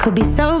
Could be so.